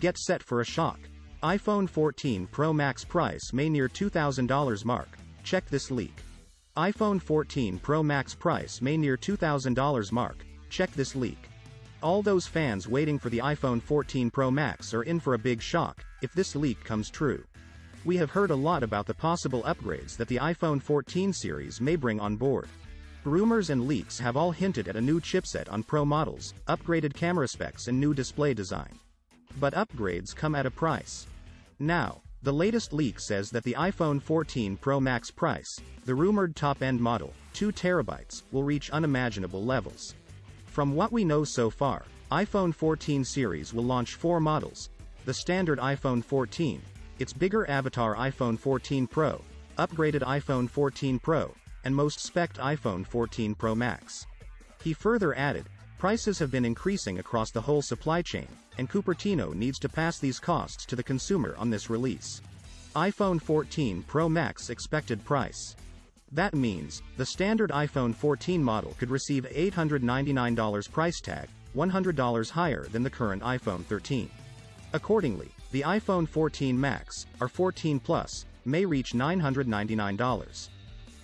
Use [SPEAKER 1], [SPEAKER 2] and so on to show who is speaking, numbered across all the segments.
[SPEAKER 1] Get set for a shock. iPhone 14 Pro Max price may near $2,000 mark. Check this leak. iPhone 14 Pro Max price may near $2,000 mark. Check this leak. All those fans waiting for the iPhone 14 Pro Max are in for a big shock, if this leak comes true. We have heard a lot about the possible upgrades that the iPhone 14 series may bring on board. Rumors and leaks have all hinted at a new chipset on Pro models, upgraded camera specs and new display design. But upgrades come at a price. Now, the latest leak says that the iPhone 14 Pro Max price, the rumored top-end model, 2 terabytes, will reach unimaginable levels. From what we know so far, iPhone 14 series will launch four models. The standard iPhone 14, its bigger avatar iPhone 14 Pro, upgraded iPhone 14 Pro, and most spec'd iPhone 14 Pro Max. He further added, prices have been increasing across the whole supply chain, and Cupertino needs to pass these costs to the consumer on this release. iPhone 14 Pro Max expected price. That means, the standard iPhone 14 model could receive $899 price tag, $100 higher than the current iPhone 13. Accordingly, the iPhone 14 Max, or 14 Plus, may reach $999.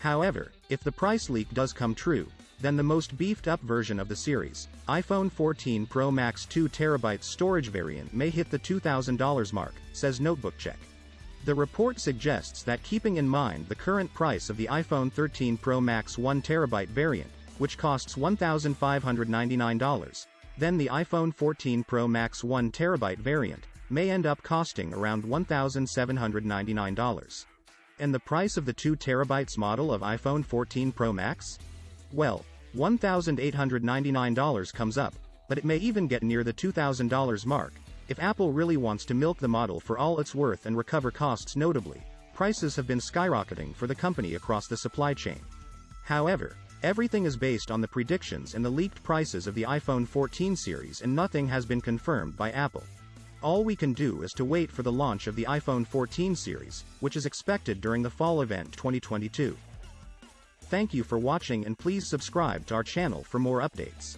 [SPEAKER 1] However, if the price leak does come true, then the most beefed up version of the series, iPhone 14 Pro Max 2TB storage variant may hit the $2,000 mark, says NotebookCheck. The report suggests that keeping in mind the current price of the iPhone 13 Pro Max 1TB variant, which costs $1,599, then the iPhone 14 Pro Max 1TB variant may end up costing around $1,799. And the price of the 2 terabytes model of iPhone 14 Pro Max? Well, $1,899 comes up, but it may even get near the $2,000 mark, if Apple really wants to milk the model for all it's worth and recover costs notably. Prices have been skyrocketing for the company across the supply chain. However, everything is based on the predictions and the leaked prices of the iPhone 14 series and nothing has been confirmed by Apple. All we can do is to wait for the launch of the iPhone 14 series, which is expected during the fall event 2022. Thank you for watching and please subscribe to our channel for more updates.